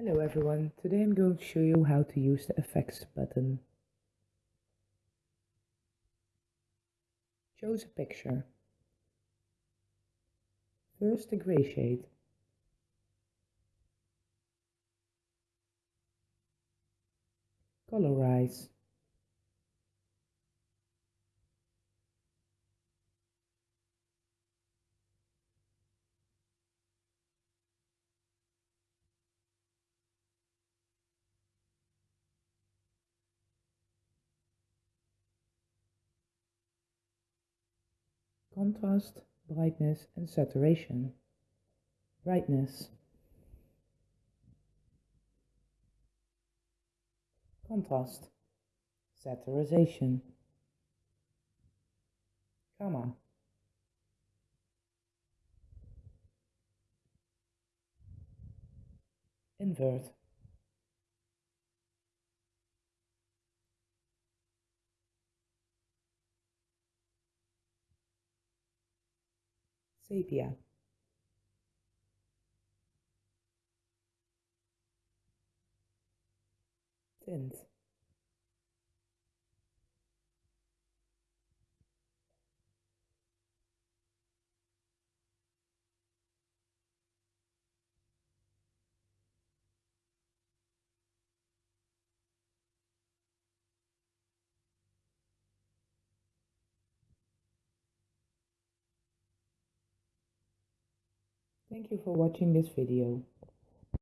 Hello everyone, today I'm going to show you how to use the effects button. Choose a picture. First the grey shade. Colorize. Contrast, brightness and saturation. Brightness. Contrast. Saturation. Gamma. Invert. Sepia. Tint Thank you for watching this video.